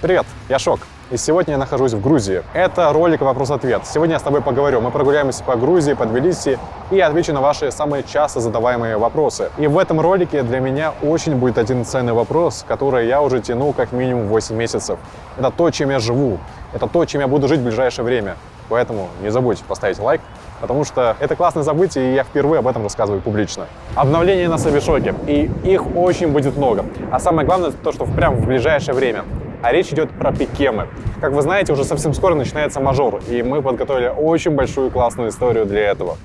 Привет, я Шок. И сегодня я нахожусь в Грузии. Это ролик «Вопрос-ответ». Сегодня я с тобой поговорю. Мы прогуляемся по Грузии, по Тбилиси и отвечу на ваши самые часто задаваемые вопросы. И в этом ролике для меня очень будет один ценный вопрос, который я уже тяну как минимум 8 месяцев. Это то, чем я живу. Это то, чем я буду жить в ближайшее время. Поэтому не забудь поставить лайк, потому что это классное событие, и я впервые об этом рассказываю публично. Обновления на Сабишоке, и их очень будет много. А самое главное, то, что прямо в ближайшее время а речь идет про пикемы. Как вы знаете, уже совсем скоро начинается мажор, и мы подготовили очень большую классную историю для этого.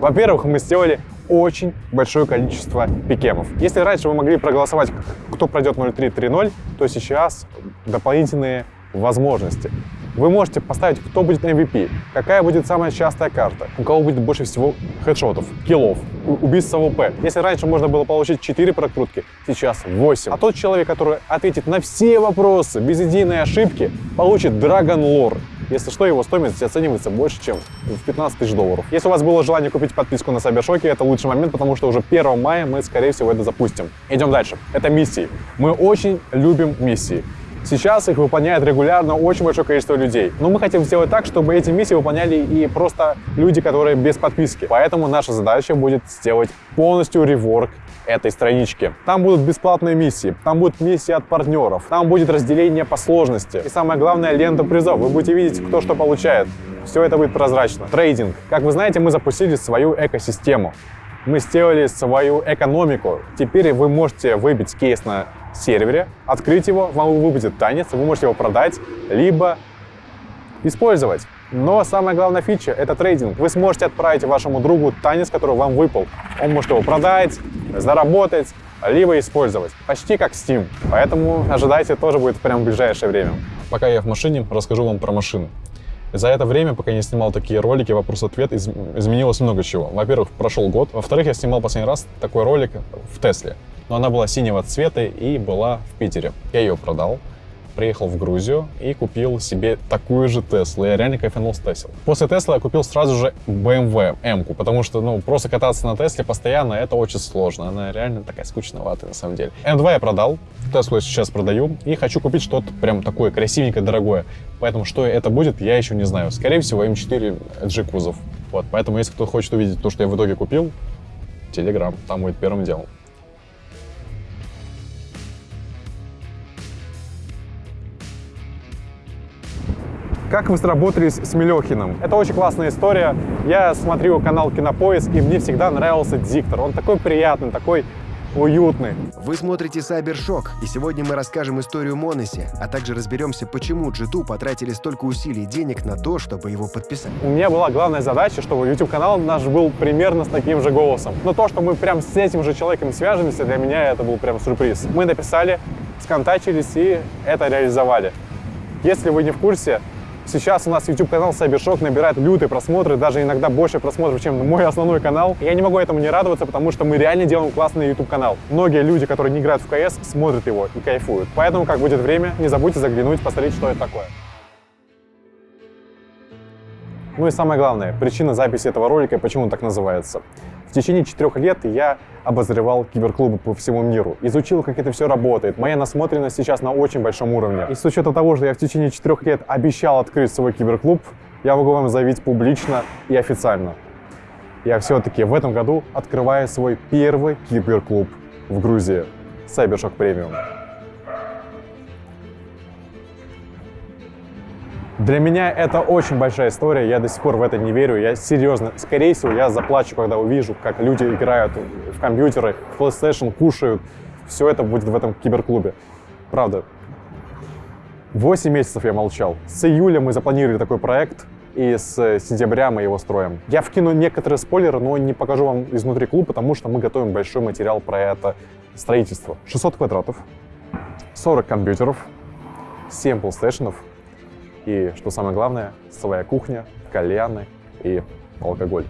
Во-первых, мы сделали очень большое количество пикемов. Если раньше вы могли проголосовать, кто пройдет 0330, то сейчас дополнительные возможности. Вы можете поставить, кто будет MVP, какая будет самая частая карта, у кого будет больше всего хедшотов, киллов, убийств AWP. Если раньше можно было получить 4 прокрутки, сейчас 8. А тот человек, который ответит на все вопросы без единой ошибки, получит Dragon Lore. Если что, его стоимость оценивается больше, чем в 15 тысяч долларов. Если у вас было желание купить подписку на CyberShoke, это лучший момент, потому что уже 1 мая мы, скорее всего, это запустим. Идем дальше. Это миссии. Мы очень любим миссии. Сейчас их выполняет регулярно очень большое количество людей. Но мы хотим сделать так, чтобы эти миссии выполняли и просто люди, которые без подписки. Поэтому наша задача будет сделать полностью реворк этой странички. Там будут бесплатные миссии, там будут миссии от партнеров, там будет разделение по сложности. И самое главное, лента призов. Вы будете видеть, кто что получает. Все это будет прозрачно. Трейдинг. Как вы знаете, мы запустили свою экосистему. Мы сделали свою экономику. Теперь вы можете выбить кейс на сервере, открыть его, вам выпадет танец, вы можете его продать, либо использовать. Но самая главная фича — это трейдинг. Вы сможете отправить вашему другу танец, который вам выпал. Он может его продать, заработать, либо использовать. Почти как Steam. Поэтому ожидайте, тоже будет прямо в ближайшее время. Пока я в машине, расскажу вам про машину. За это время, пока я не снимал такие ролики, вопрос-ответ, из, изменилось много чего. Во-первых, прошел год. Во-вторых, я снимал последний раз такой ролик в Тесле но она была синего цвета и была в Питере. Я ее продал, приехал в Грузию и купил себе такую же Теслу. Я реально кайфанул с Тесла. После Тесла я купил сразу же BMW M-ку, потому что, ну, просто кататься на Тесле постоянно, это очень сложно. Она реально такая скучноватая на самом деле. M2 я продал, Теслу я сейчас продаю и хочу купить что-то прям такое красивенькое, дорогое. Поэтому что это будет, я еще не знаю. Скорее всего, M4 G кузов. Вот, поэтому если кто хочет увидеть то, что я в итоге купил, Телеграм, там будет первым делом. Как вы сработались с Мелехиным? Это очень классная история. Я смотрю канал Кинопоиск, и мне всегда нравился диктор. Он такой приятный, такой уютный. Вы смотрите Сайбершок, и сегодня мы расскажем историю Моноси, а также разберемся, почему G2 потратили столько усилий и денег на то, чтобы его подписать. У меня была главная задача, чтобы YouTube-канал наш был примерно с таким же голосом. Но то, что мы прям с этим же человеком свяжемся, для меня это был прям сюрприз. Мы написали, сконтачились и это реализовали. Если вы не в курсе, Сейчас у нас YouTube-канал Cybershock набирает лютые просмотры, даже иногда больше просмотров, чем мой основной канал. Я не могу этому не радоваться, потому что мы реально делаем классный YouTube-канал. Многие люди, которые не играют в CS, смотрят его и кайфуют. Поэтому, как будет время, не забудьте заглянуть, посмотреть, что это такое. Ну и самое главное, причина записи этого ролика, почему он так называется. В течение четырех лет я обозревал киберклубы по всему миру, изучил, как это все работает. Моя насмотренность сейчас на очень большом уровне. И с учетом того, что я в течение четырех лет обещал открыть свой киберклуб, я могу вам заявить публично и официально. Я все-таки в этом году открываю свой первый киберклуб в Грузии. Cybershock Premium. Для меня это очень большая история, я до сих пор в это не верю, я серьезно, скорее всего, я заплачу, когда увижу, как люди играют в компьютеры, в PlayStation, кушают, все это будет в этом киберклубе. Правда. Восемь месяцев я молчал. С июля мы запланировали такой проект, и с сентября мы его строим. Я вкину некоторые спойлеры, но не покажу вам изнутри клуба, потому что мы готовим большой материал про это строительство. 600 квадратов, 40 компьютеров, 7 PlayStation, и, что самое главное, своя кухня, кальяны и алкоголь.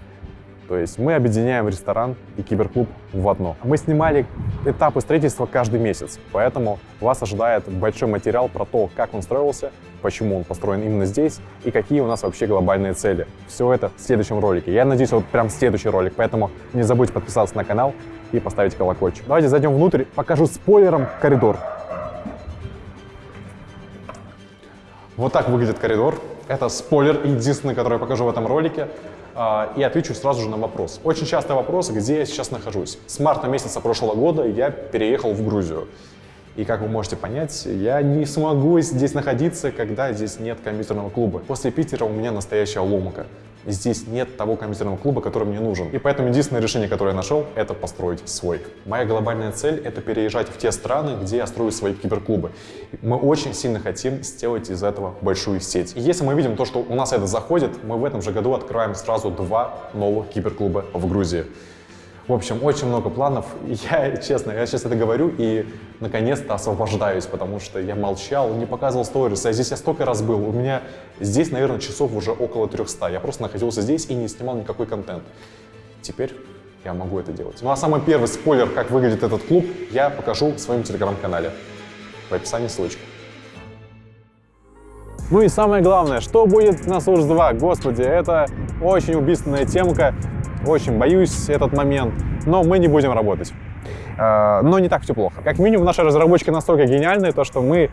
То есть мы объединяем ресторан и киберклуб в одно. Мы снимали этапы строительства каждый месяц, поэтому вас ожидает большой материал про то, как он строился, почему он построен именно здесь и какие у нас вообще глобальные цели. Все это в следующем ролике. Я надеюсь, вот прям следующий ролик, поэтому не забудьте подписаться на канал и поставить колокольчик. Давайте зайдем внутрь, покажу спойлером коридор. Вот так выглядит коридор. Это спойлер, единственный, который я покажу в этом ролике. А, и отвечу сразу же на вопрос. Очень частый вопрос, где я сейчас нахожусь. С марта месяца прошлого года я переехал в Грузию. И как вы можете понять, я не смогу здесь находиться, когда здесь нет компьютерного клуба. После Питера у меня настоящая ломка. Здесь нет того компьютерного клуба, который мне нужен. И поэтому единственное решение, которое я нашел, это построить свой. Моя глобальная цель — это переезжать в те страны, где я строю свои киберклубы. Мы очень сильно хотим сделать из этого большую сеть. И если мы видим то, что у нас это заходит, мы в этом же году открываем сразу два новых киберклуба в Грузии. В общем, очень много планов. Я, честно, я сейчас это говорю и наконец-то освобождаюсь, потому что я молчал, не показывал сторис. А здесь я столько раз был. У меня здесь, наверное, часов уже около 300. Я просто находился здесь и не снимал никакой контент. Теперь я могу это делать. Ну а самый первый спойлер, как выглядит этот клуб, я покажу в своем телеграм-канале. В описании ссылочка. Ну и самое главное, что будет на Сурж 2? Господи, это очень убийственная темка. Очень боюсь этот момент, но мы не будем работать. Э, но не так все плохо. Как минимум, наши разработчики настолько гениальные, то что мы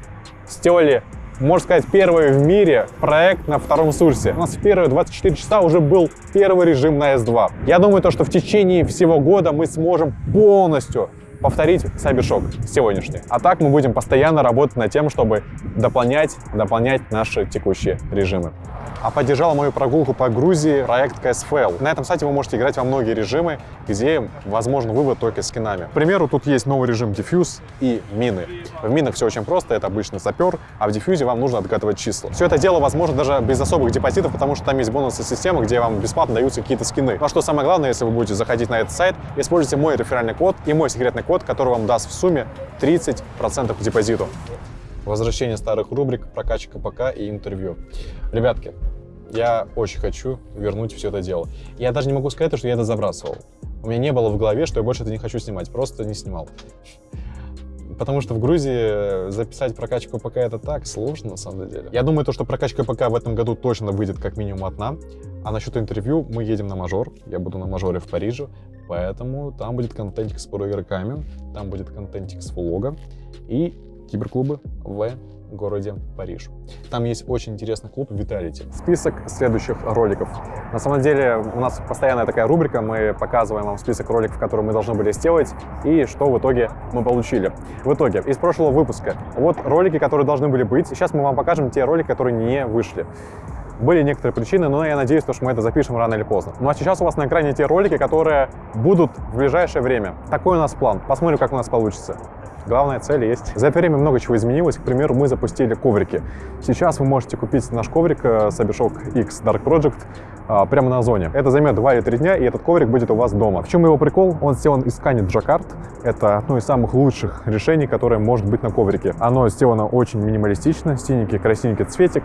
сделали можно сказать, первый в мире проект на втором сурсе. У нас в первые 24 часа уже был первый режим на S2. Я думаю, то, что в течение всего года мы сможем полностью повторить Cybershock сегодняшний. А так мы будем постоянно работать над тем, чтобы дополнять, дополнять наши текущие режимы а поддержал мою прогулку по Грузии проект KSFL. На этом сайте вы можете играть во многие режимы, где возможен вывод только скинами. К примеру, тут есть новый режим Diffuse и мины. В минах все очень просто, это обычно сапер, а в диффюзе вам нужно отгадывать числа. Все это дело возможно даже без особых депозитов, потому что там есть бонусная система, где вам бесплатно даются какие-то скины. Ну а что самое главное, если вы будете заходить на этот сайт, используйте мой реферальный код и мой секретный код, который вам даст в сумме 30% к депозиту возвращение старых рубрик, прокачка ПК и интервью. Ребятки, я очень хочу вернуть все это дело. Я даже не могу сказать, что я это забрасывал. У меня не было в голове, что я больше это не хочу снимать, просто не снимал. Потому что в Грузии записать прокачку ПК это так сложно, на самом деле. Я думаю, то, что прокачка ПК в этом году точно выйдет как минимум одна. А насчет интервью мы едем на мажор. Я буду на мажоре в Париже. Поэтому там будет контентик с игроками, там будет контентик с влога. И киберклубы в городе Париж. Там есть очень интересный клуб Vitality. Список следующих роликов. На самом деле у нас постоянная такая рубрика, мы показываем вам список роликов, которые мы должны были сделать, и что в итоге мы получили. В итоге, из прошлого выпуска, вот ролики, которые должны были быть. Сейчас мы вам покажем те ролики, которые не вышли. Были некоторые причины, но я надеюсь, что мы это запишем рано или поздно. Ну а сейчас у вас на экране те ролики, которые будут в ближайшее время. Такой у нас план. Посмотрим, как у нас получится. Главная цель есть. За это время много чего изменилось. К примеру, мы запустили коврики. Сейчас вы можете купить наш коврик э, X Dark Project а, прямо на зоне. Это займет 2 или 3 дня, и этот коврик будет у вас дома. В чем его прикол? Он сделан из ткани джакард. Это одно из самых лучших решений, которое может быть на коврике. Оно сделано очень минималистично, синенький, красненький цветик.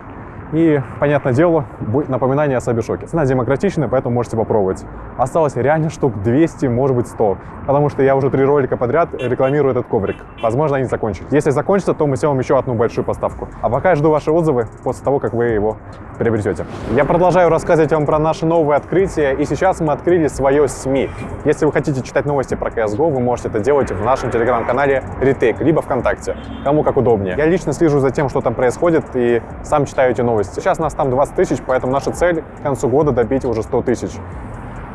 И, понятное дело, будет напоминание о Сабишоке. Цена демократичная, поэтому можете попробовать. Осталось реально штук 200, может быть 100. Потому что я уже три ролика подряд рекламирую этот коврик. Возможно, они закончатся. Если закончится, то мы сделаем еще одну большую поставку. А пока я жду ваши отзывы после того, как вы его приобретете. Я продолжаю рассказывать вам про наши новые открытия. И сейчас мы открыли свое СМИ. Если вы хотите читать новости про CSGO, вы можете это делать в нашем телеграм-канале Retake, либо ВКонтакте. Кому как удобнее. Я лично слежу за тем, что там происходит, и сам читаю эти новости новости. Сейчас нас там 20 тысяч, поэтому наша цель к концу года добить уже 100 тысяч.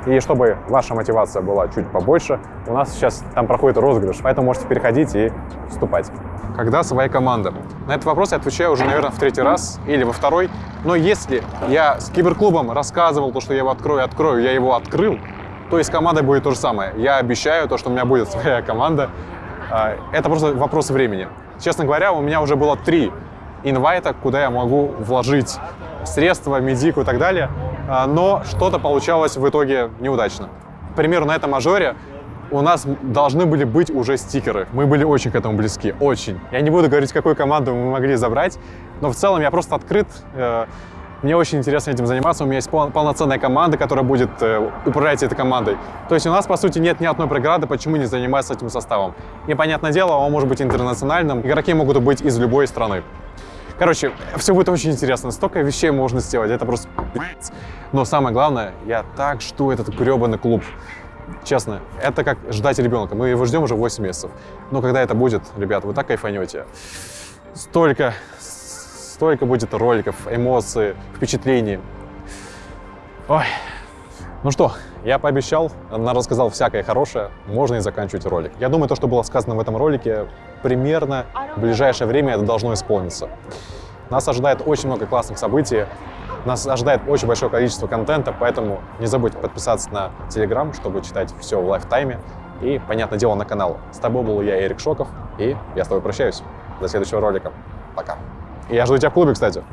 И чтобы ваша мотивация была чуть побольше, у нас сейчас там проходит розыгрыш, поэтому можете переходить и вступать. Когда своя команда? На этот вопрос я отвечаю уже, наверное, в третий раз или во второй. Но если я с киберклубом рассказывал то, что я его открою, открою, я его открыл, то и с командой будет то же самое. Я обещаю то, что у меня будет своя команда. А, это просто вопрос времени. Честно говоря, у меня уже было три инвайта, куда я могу вложить средства, медику и так далее. А, но что-то получалось в итоге неудачно. К примеру, на этом мажоре у нас должны были быть уже стикеры. Мы были очень к этому близки, очень. Я не буду говорить, какую команду мы могли забрать, но в целом я просто открыт. Э, мне очень интересно этим заниматься. У меня есть полноценная команда, которая будет э, управлять этой командой. То есть у нас, по сути, нет ни одной преграды, почему не заниматься этим составом. И, понятное дело, он может быть интернациональным. Игроки могут быть из любой страны. Короче, все будет очень интересно. Столько вещей можно сделать. Это просто Но самое главное, я так жду этот гребаный клуб. Честно, это как ждать ребенка. Мы его ждем уже 8 месяцев. Но когда это будет, ребят, вы так кайфанете. Столько столько будет роликов, эмоций, впечатлений. Ой. Ну что, я пообещал, на- рассказал всякое хорошее, можно и заканчивать ролик. Я думаю, то, что было сказано в этом ролике, примерно в ближайшее время это должно исполниться. Нас ожидает очень много классных событий, нас ожидает очень большое количество контента, поэтому не забудь подписаться на Телеграм, чтобы читать все в лайфтайме. И, понятное дело, на канал. С тобой был я, Эрик Шоков, и я с тобой прощаюсь. До следующего ролика. Пока. Я жду тебя в клубе, кстати.